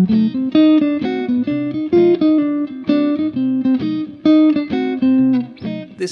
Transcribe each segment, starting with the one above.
This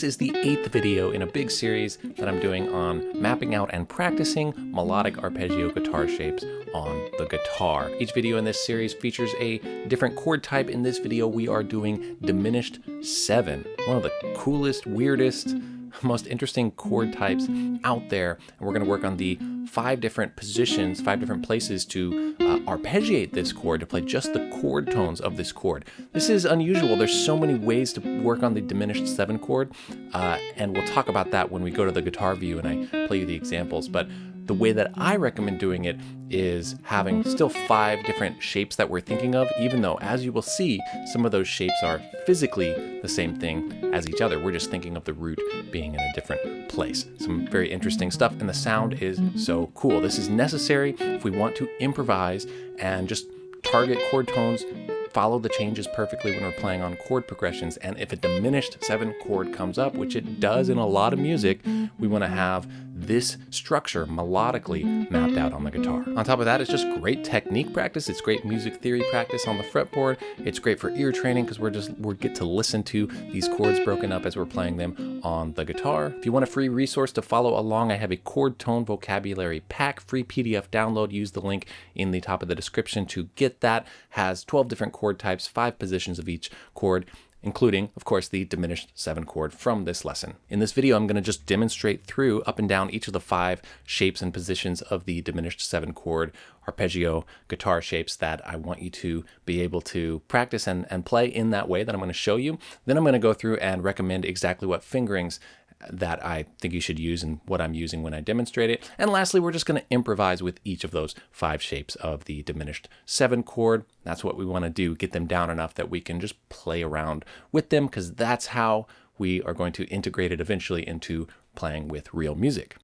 is the eighth video in a big series that I'm doing on mapping out and practicing melodic arpeggio guitar shapes on the guitar. Each video in this series features a different chord type. In this video, we are doing diminished seven, one of the coolest, weirdest, most interesting chord types out there. And we're going to work on the five different positions, five different places to uh, arpeggiate this chord, to play just the chord tones of this chord. This is unusual. There's so many ways to work on the diminished seven chord, uh, and we'll talk about that when we go to the guitar view and I play you the examples. But the way that I recommend doing it is having still five different shapes that we're thinking of, even though, as you will see, some of those shapes are physically the same thing as each other. We're just thinking of the root being in a different place. Some very interesting stuff, and the sound is so cool. This is necessary if we want to improvise and just target chord tones follow the changes perfectly when we're playing on chord progressions. And if a diminished seven chord comes up, which it does in a lot of music, we want to have this structure melodically mapped out on the guitar. On top of that, it's just great technique practice. It's great music theory practice on the fretboard. It's great for ear training because we're just we get to listen to these chords broken up as we're playing them on the guitar. If you want a free resource to follow along, I have a chord tone vocabulary pack, free PDF download. Use the link in the top of the description to get that. Has 12 different chord types, five positions of each chord including, of course, the diminished 7 chord from this lesson. In this video, I'm going to just demonstrate through up and down each of the five shapes and positions of the diminished 7 chord arpeggio guitar shapes that I want you to be able to practice and, and play in that way that I'm going to show you. Then I'm going to go through and recommend exactly what fingerings that I think you should use and what I'm using when I demonstrate it. And lastly, we're just going to improvise with each of those five shapes of the diminished seven chord. That's what we want to do, get them down enough that we can just play around with them because that's how we are going to integrate it eventually into playing with real music.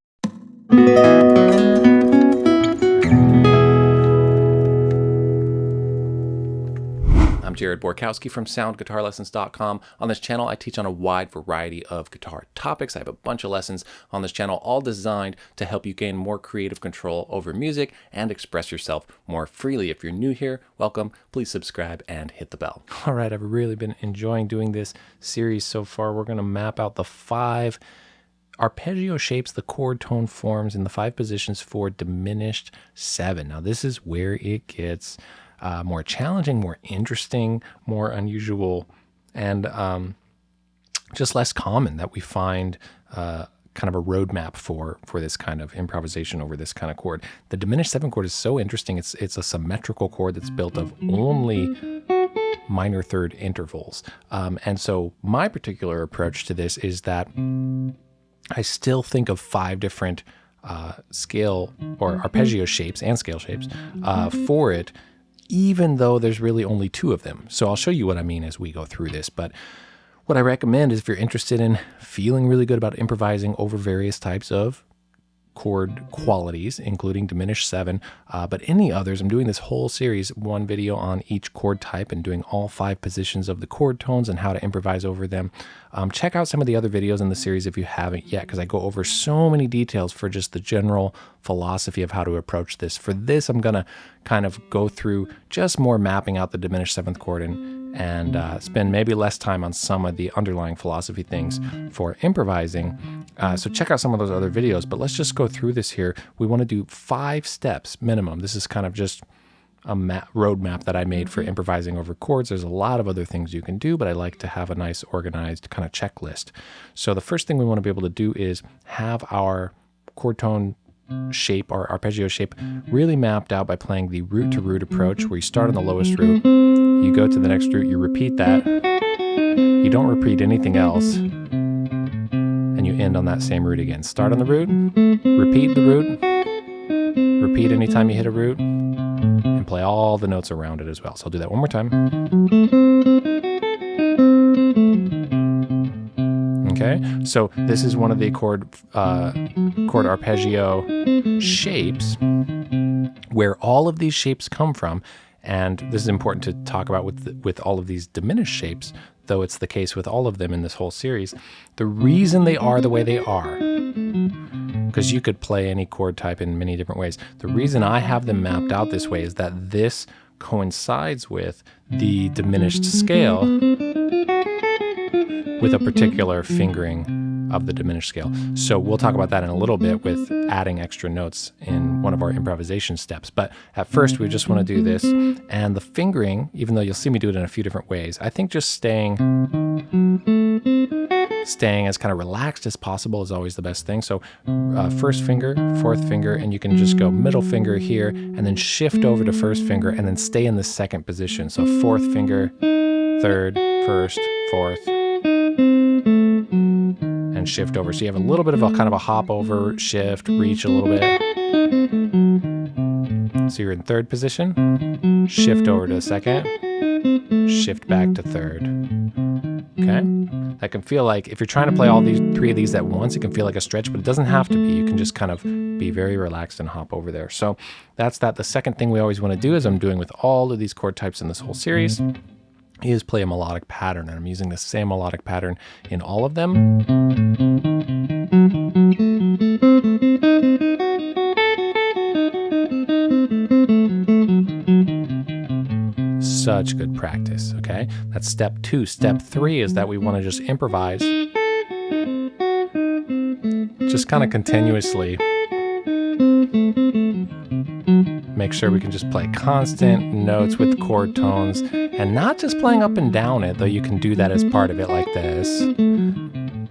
I'm Jared Borkowski from SoundGuitarLessons.com. On this channel, I teach on a wide variety of guitar topics. I have a bunch of lessons on this channel, all designed to help you gain more creative control over music and express yourself more freely. If you're new here, welcome. Please subscribe and hit the bell. All right, I've really been enjoying doing this series so far. We're going to map out the five arpeggio shapes the chord tone forms in the five positions for diminished seven. Now, this is where it gets uh, more challenging, more interesting, more unusual, and um, just less common that we find uh, kind of a roadmap for for this kind of improvisation over this kind of chord. The diminished seven chord is so interesting. It's it's a symmetrical chord that's built of only minor third intervals. Um, and so my particular approach to this is that I still think of five different uh, scale or arpeggio shapes and scale shapes uh, for it even though there's really only two of them. So I'll show you what I mean as we go through this. But what I recommend is if you're interested in feeling really good about improvising over various types of chord qualities, including diminished seven, uh, but any others. I'm doing this whole series, one video on each chord type and doing all five positions of the chord tones and how to improvise over them. Um, check out some of the other videos in the series if you haven't yet, because I go over so many details for just the general philosophy of how to approach this. For this, I'm going to kind of go through just more mapping out the diminished seventh chord and and uh, spend maybe less time on some of the underlying philosophy things for improvising. Uh, so check out some of those other videos, but let's just go through this here. We want to do five steps minimum. This is kind of just a map, roadmap that I made for improvising over chords. There's a lot of other things you can do, but I like to have a nice organized kind of checklist. So the first thing we want to be able to do is have our chord tone shape, our arpeggio shape, really mapped out by playing the root to root approach where you start on the lowest root, you go to the next root, you repeat that, you don't repeat anything else, and you end on that same root again. Start on the root, repeat the root, repeat anytime you hit a root, and play all the notes around it as well. So I'll do that one more time. Okay, so this is one of the chord uh, chord arpeggio shapes where all of these shapes come from. And this is important to talk about with, with all of these diminished shapes, though it's the case with all of them in this whole series. The reason they are the way they are, because you could play any chord type in many different ways. The reason I have them mapped out this way is that this coincides with the diminished scale with a particular fingering of the diminished scale. So we'll talk about that in a little bit with adding extra notes in one of our improvisation steps. But at first, we just want to do this. And the fingering, even though you'll see me do it in a few different ways, I think just staying staying as kind of relaxed as possible is always the best thing. So uh, first finger, fourth finger, and you can just go middle finger here and then shift over to first finger and then stay in the second position. So fourth finger, third, first, fourth, and shift over. So you have a little bit of a kind of a hop over, shift, reach a little bit. So you're in third position, shift over to second, shift back to third. Okay? That can feel like, if you're trying to play all these three of these at once, it can feel like a stretch, but it doesn't have to be. You can just kind of be very relaxed and hop over there. So that's that. The second thing we always want to do, as I'm doing with all of these chord types in this whole series, is play a melodic pattern. And I'm using the same melodic pattern in all of them. Such good practice, okay? That's step two. Step three is that we want to just improvise just kind of continuously make sure we can just play constant notes with chord tones and not just playing up and down it, though you can do that as part of it like this.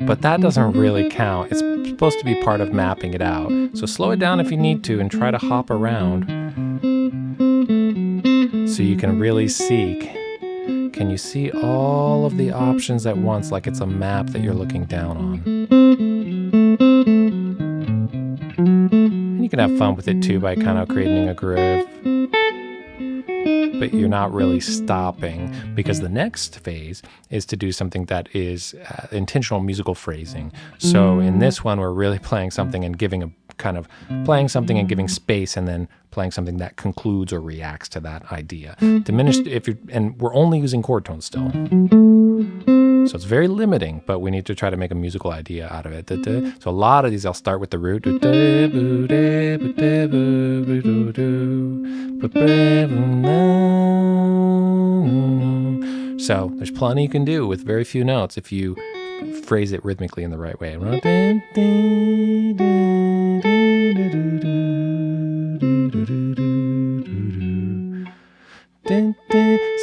But that doesn't really count. It's supposed to be part of mapping it out. So slow it down if you need to and try to hop around so you can really see. Can you see all of the options at once like it's a map that you're looking down on? And you can have fun with it too by kind of creating a groove. But you're not really mm-hmm. stopping because the next phase is to do something that is uh, intentional musical phrasing. So in this mm. one, we're really playing something and giving a kind of playing something and giving space and then playing something that concludes or reacts to that idea. Mm-hmm. Diminished if you're, and we're only using chord tones still. Mm-hmm. So it's very limiting, but we need to try to make a musical idea out of it. Mm-hmm. So a lot of these, I'll start with the root. So there's plenty you can do with very few notes if you phrase it rhythmically in the right way.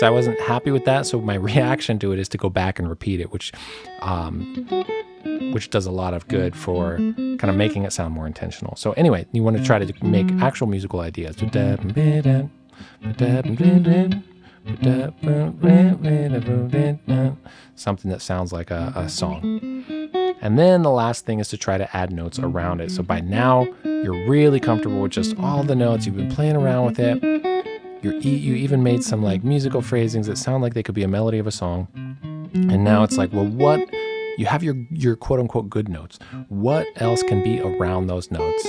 So I wasn't happy with that. So my reaction to it is to go back and repeat it, which, um, which does a lot of good for kind of making it sound more intentional. So anyway, you want to try to make actual musical ideas. Something that sounds like a, a song. And then the last thing is to try to add notes around it. So by now, you're really comfortable with just all the notes. You've been playing around with it. You're, you even made some like musical phrasings that sound like they could be a melody of a song. And now it's like, well, what? You have your, your quote unquote good notes. What else can be around those notes?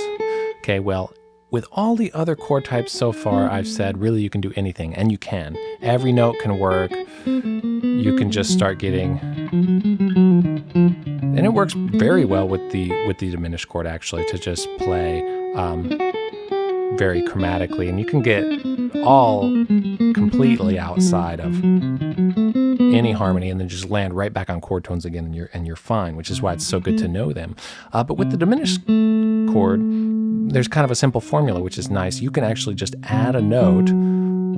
Okay, well, with all the other chord types so far, I've said really you can do anything, and you can. Every note can work. You can just start getting, and it works very well with the with the diminished chord actually to just play um, very chromatically, and you can get all completely outside of any harmony and then just land right back on chord tones again and you're and you're fine which is why it's so good to know them uh, but with the diminished chord there's kind of a simple formula, which is nice. You can actually just add a note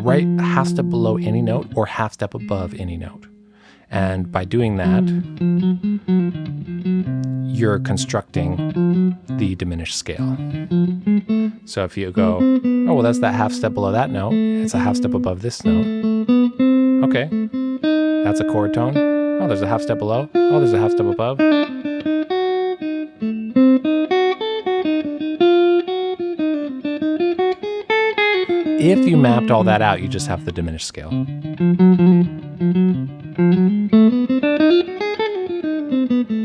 right half step below any note or half step above any note. And by doing that, you're constructing the diminished scale. So if you go, oh, well, that's that half step below that note, it's a half step above this note. Okay, that's a chord tone. Oh, there's a half step below. Oh, there's a half step above. If you mapped all that out, you just have the diminished scale.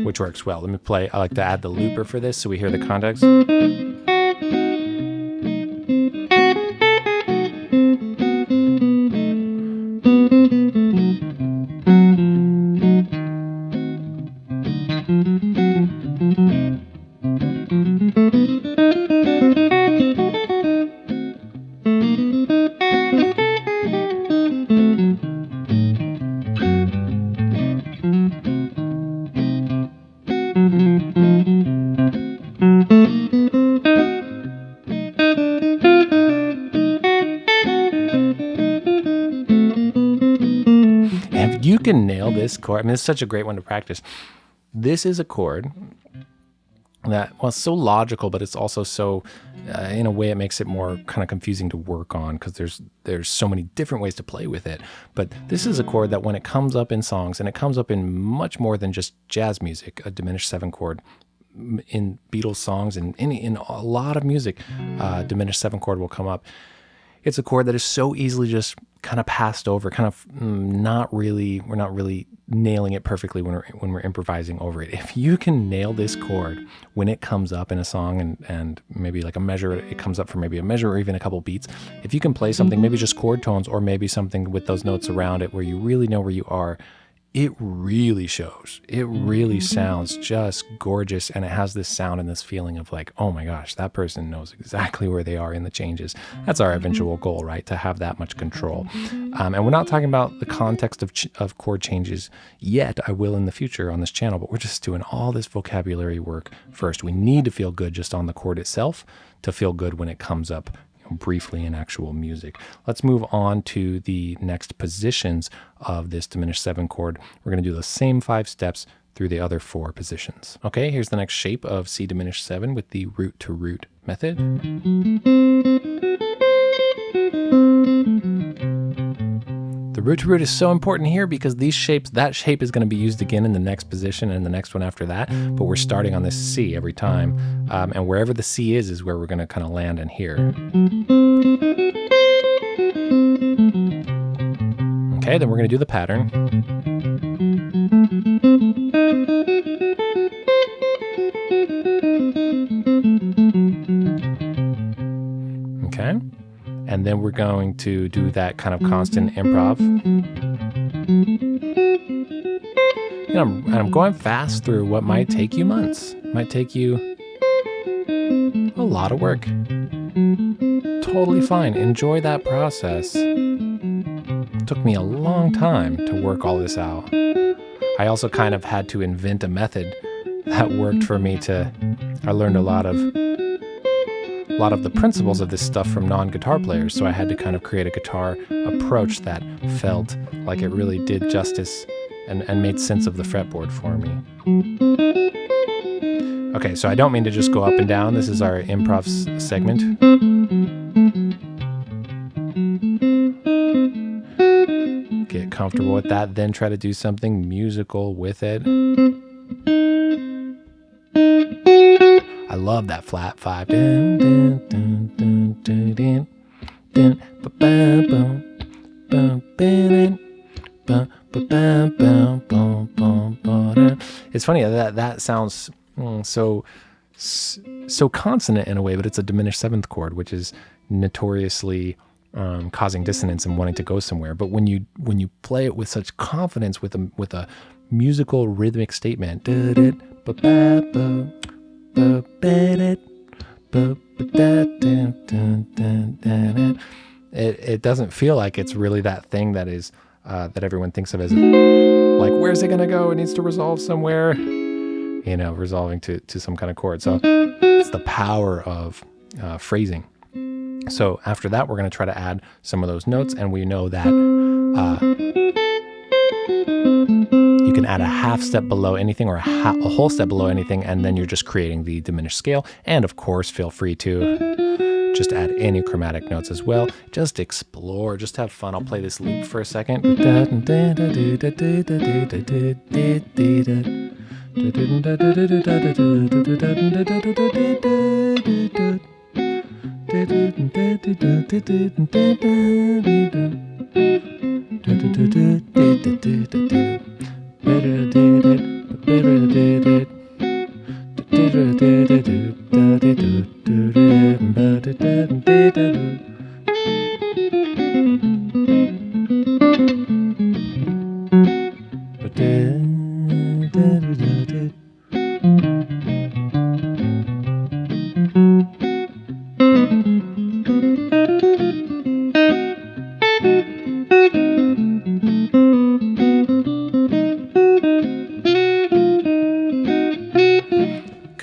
Which works well. Let me play, I like to add the looper for this so we hear the context. Can nail this chord. I mean, it's such a great one to practice. This is a chord that well, it's so logical, but it's also so, uh, in a way, it makes it more kind of confusing to work on because there's there's so many different ways to play with it. But this is a chord that when it comes up in songs, and it comes up in much more than just jazz music, a diminished seven chord in Beatles songs and in, in a lot of music, uh, diminished seven chord will come up. It's a chord that is so easily just kind of passed over, kind of mm, not really, we're not really nailing it perfectly when we're, when we're improvising over it. If you can nail this chord when it comes up in a song and, and maybe like a measure, it comes up for maybe a measure or even a couple beats. If you can play something, maybe just chord tones or maybe something with those notes around it where you really know where you are, it really shows. It really mm-hmm. sounds just gorgeous. And it has this sound and this feeling of like, oh my gosh, that person knows exactly where they are in the changes. That's our eventual mm-hmm. goal, right? To have that much control. Um, and we're not talking about the context of, ch- of chord changes yet. I will in the future on this channel, but we're just doing all this vocabulary work first. We need to feel good just on the chord itself to feel good when it comes up briefly in actual music. Let's move on to the next positions of this diminished seven chord. We're going to do the same five steps through the other four positions. Okay, here's the next shape of C diminished seven with the root to root method. The root to root is so important here because these shapes, that shape is going to be used again in the next position and the next one after that. But we're starting on this C every time. Um, and wherever the C is, is where we're going to kind of land in here. Okay, then we're going to do the pattern. Going to do that kind of constant mm-hmm. improv. You know, and I'm going fast through what might take you months, might take you a lot of work. Totally fine. Enjoy that process. It took me a long time to work all this out. I also kind of had to invent a method that worked for me to I learned a lot of lot of the principles of this stuff from non-guitar players, so I had to kind of create a guitar approach that felt like it really did justice and, and made sense of the fretboard for me. Okay, so I don't mean to just go up and down. This is our improv segment. Get comfortable with that, then try to do something musical with it. Love that flat five. It's funny that that sounds mm, so so consonant in a way, but it's a diminished seventh chord, which is notoriously um, causing dissonance and wanting to go somewhere. But when you when you play it with such confidence, with a with a musical rhythmic statement, it, it doesn't feel like it's really that thing that is uh, that everyone thinks of as like where's it gonna go? It needs to resolve somewhere, you know, resolving to to some kind of chord. So it's the power of uh, phrasing. So after that, we're gonna try to add some of those notes, and we know that. Uh, you can add a half step below anything or a, a, whole step below anything, and then you're just creating the diminished scale. And of course, feel free to just add any chromatic notes as well. Just explore, just have fun. I'll play this loop for a second better did it, better did it.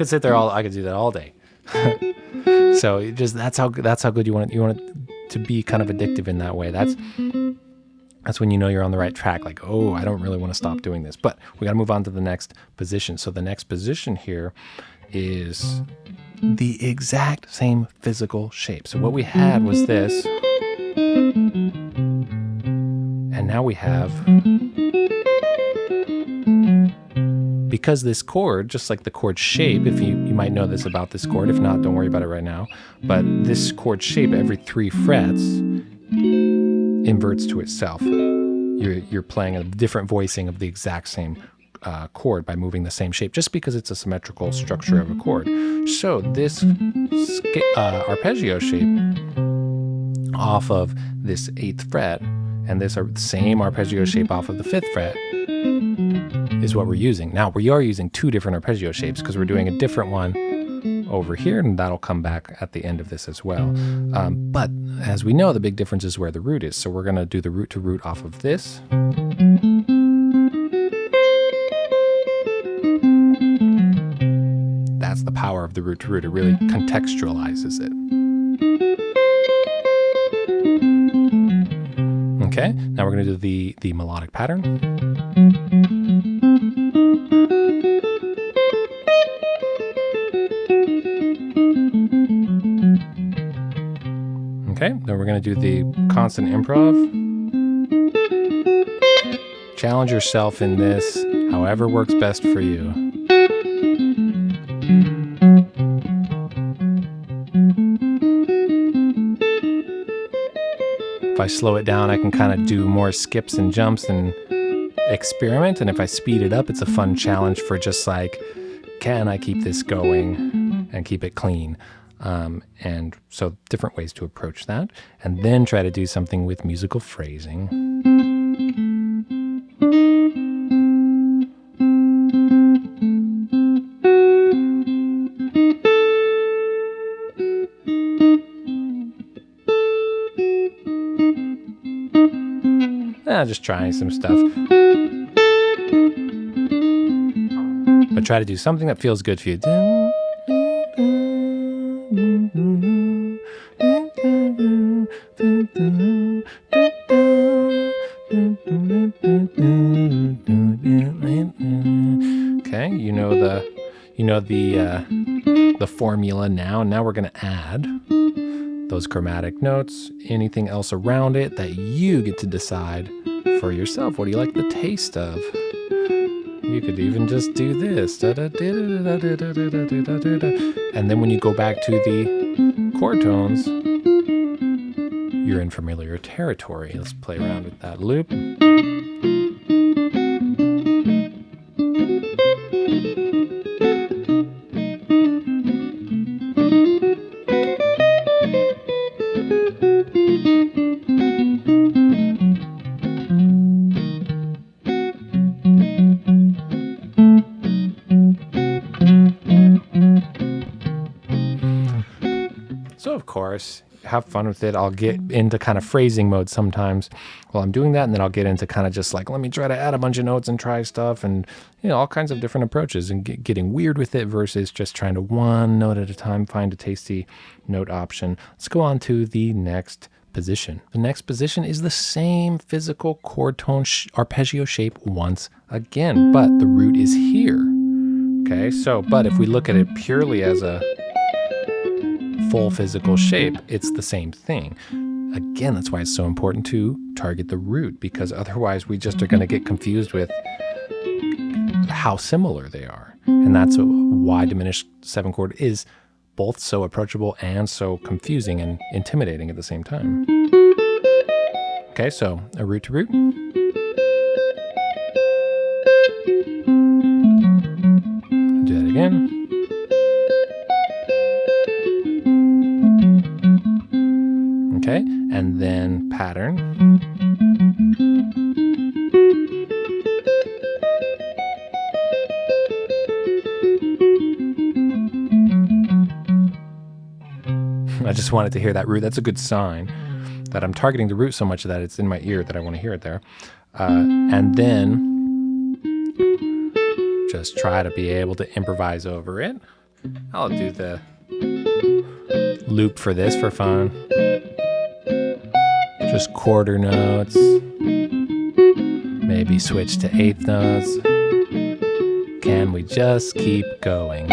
Could sit there all. I could do that all day. so just that's how that's how good you want it. You want it to be kind of addictive in that way. That's that's when you know you're on the right track. Like, oh, I don't really want to stop doing this. But we got to move on to the next position. So the next position here is the exact same physical shape. So what we had was this. And now we have because this chord, just like the chord shape, if you, you might know this about this chord, if not, don't worry about it right now. But this chord shape, every three frets, inverts to itself. You're, you're playing a different voicing of the exact same uh, chord by moving the same shape, just because it's a symmetrical structure of a chord. So this uh, arpeggio shape off of this eighth fret and this same arpeggio shape off of the fifth fret is what we're using. Now we are using two different arpeggio shapes because we're doing a different one over here and that'll come back at the end of this as well. Um, but as we know, the big difference is where the root is. So we're gonna do the root to root off of this. That's the power of the root to root. It really contextualizes it. Okay, now we're gonna do the, the melodic pattern. Okay, then we're going to do the constant improv. Challenge yourself in this, however works best for you. If I slow it down, I can kind of do more skips and jumps and experiment. And if I speed it up, it's a fun challenge for just like, can I keep this going and keep it clean? Um, and so different ways to approach that. And then try to do something with musical phrasing. Ah, just trying some stuff. But try to do something that feels good for you. The uh, the formula now. Now we're going to add those chromatic notes, anything else around it that you get to decide for yourself. What do you like the taste of? You could even just do this. And then when you go back to the chord tones, you're in familiar territory. Let's play around with that loop. Course, have fun with it. I'll get into kind of phrasing mode sometimes while I'm doing that. And then I'll get into kind of just like, let me try to add a bunch of notes and try stuff and, you know, all kinds of different approaches and get, getting weird with it versus just trying to one note at a time find a tasty note option. Let's go on to the next position. The next position is the same physical chord tone sh arpeggio shape once again, but the root is here. Okay, so, but if we look at it purely as a full physical shape, it's the same thing. Again, that's why it's so important to target the root because otherwise we just are going to get confused with how similar they are. And that's why diminished seven chord is both so approachable and so confusing and intimidating at the same time. Okay, so a root to root. Pattern. I just wanted to hear that root. That's a good sign that I'm targeting the root so much that it's in my ear that I want to hear it there. Uh, and then just try to be able to improvise over it. I'll do the loop for this for fun just quarter notes. maybe switch to eighth notes. Can we just keep going?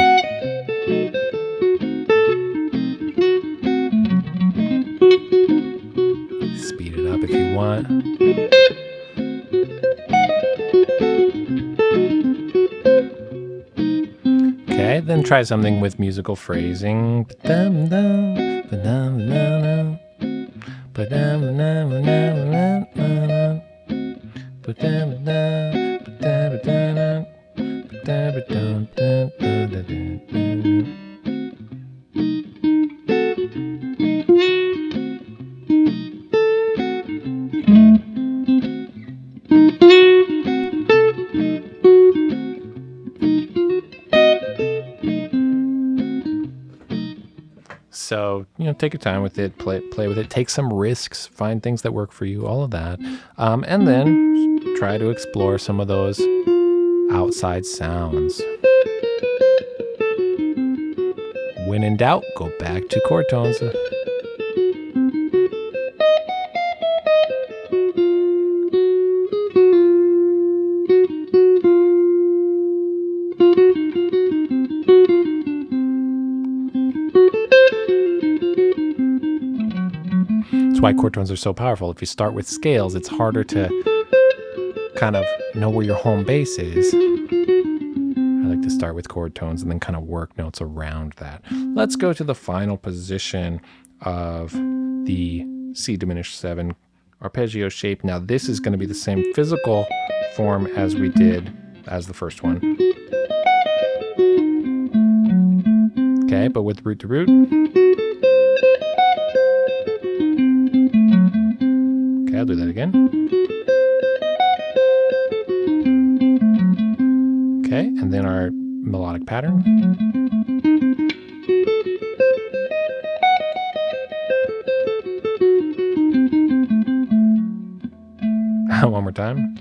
Speed it up if you want. Okay, then try something with musical phrasing. So you know, take your time with it, play play with it, take some risks, find things that work for you, all of that, um, and then try to explore some of those outside sounds. When in doubt, go back to chord tones. Why chord tones are so powerful. If you start with scales, it's harder to kind of know where your home base is. I like to start with chord tones and then kind of work notes around that. Let's go to the final position of the C diminished 7 arpeggio shape. Now this is going to be the same physical form as we did as the first one. Okay, but with root to root. Again. Okay, and then our melodic pattern. One more time.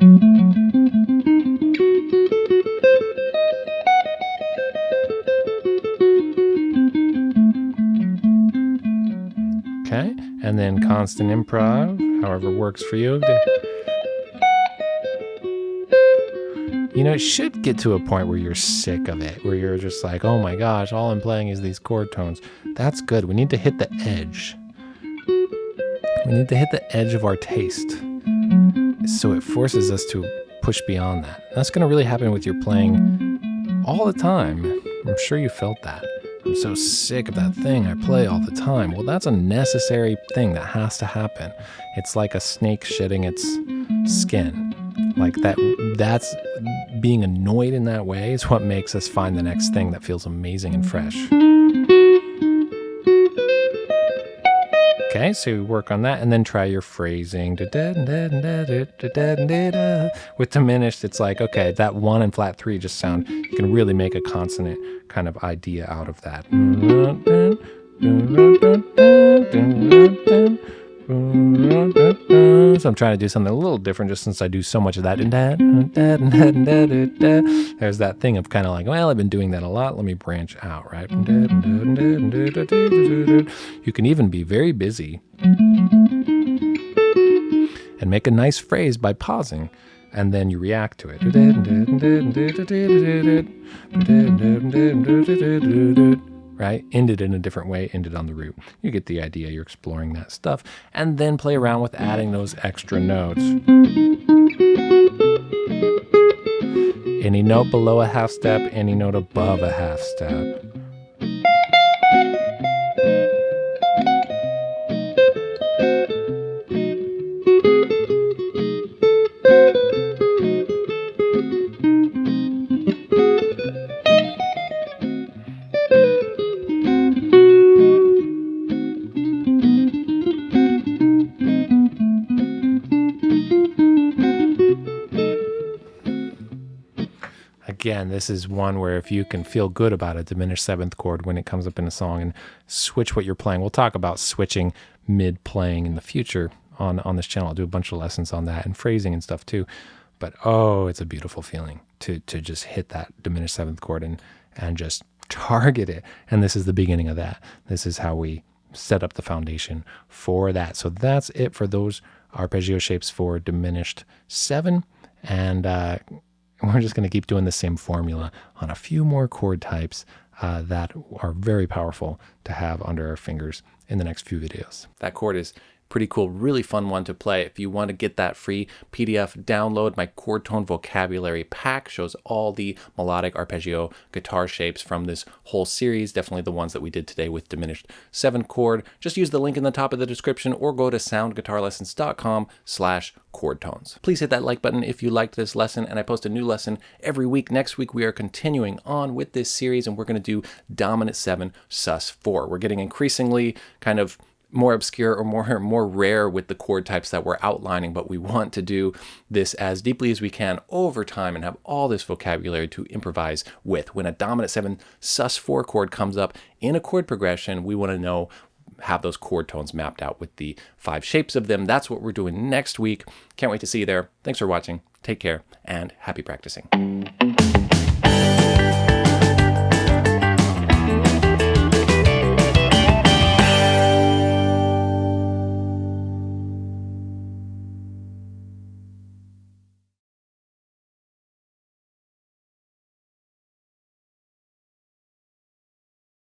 Okay, and then constant improv, however works for you. You know, it should get to a point where you're sick of it, where you're just like, oh my gosh, all I'm playing is these chord tones. That's good. We need to hit the edge. We need to hit the edge of our taste. So it forces us to push beyond that. That's going to really happen with your playing all the time. I'm sure you felt that. I'm so sick of that thing I play all the time. Well, that's a necessary thing that has to happen. It's like a snake shedding its skin. Like that that's being annoyed in that way is what makes us find the next thing that feels amazing and fresh. Okay, so work on that and then try your phrasing. With diminished, it's like, okay, that one and flat three just sound, you can really make a consonant kind of idea out of that. Mm-hmm. So I'm trying to do something a little different just since I do so much of that. There's that thing of kind of like, well, I've been doing that a lot. Let me branch out, right? You can even be very busy and make a nice phrase by pausing and then you react to it right? Ended in a different way, ended on the root. You get the idea, you're exploring that stuff. And then play around with adding those extra notes. Any note below a half step, any note above a half step. This is one where if you can feel good about a diminished seventh chord when it comes up in a song and switch what you're playing. We'll talk about switching mid playing in the future on, on this channel. I'll do a bunch of lessons on that and phrasing and stuff too. But oh, it's a beautiful feeling to to just hit that diminished seventh chord and and just target it. And this is the beginning of that. This is how we set up the foundation for that. So that's it for those arpeggio shapes for diminished seven. And uh, we're just going to keep doing the same formula on a few more chord types uh, that are very powerful to have under our fingers in the next few videos. That chord is pretty cool, really fun one to play. If you want to get that free PDF download, my chord tone vocabulary pack shows all the melodic arpeggio guitar shapes from this whole series, definitely the ones that we did today with diminished seven chord. Just use the link in the top of the description or go to soundguitarlessons.com slash chord tones. Please hit that like button if you liked this lesson and I post a new lesson every week. Next week we are continuing on with this series and we're going to do dominant 7 sus 4. We're getting increasingly kind of more obscure or more more rare with the chord types that we're outlining, but we want to do this as deeply as we can over time and have all this vocabulary to improvise with. When a dominant 7 sus4 chord comes up in a chord progression, we want to know have those chord tones mapped out with the five shapes of them. That's what we're doing next week. Can't wait to see you there. Thanks for watching. Take care and happy practicing.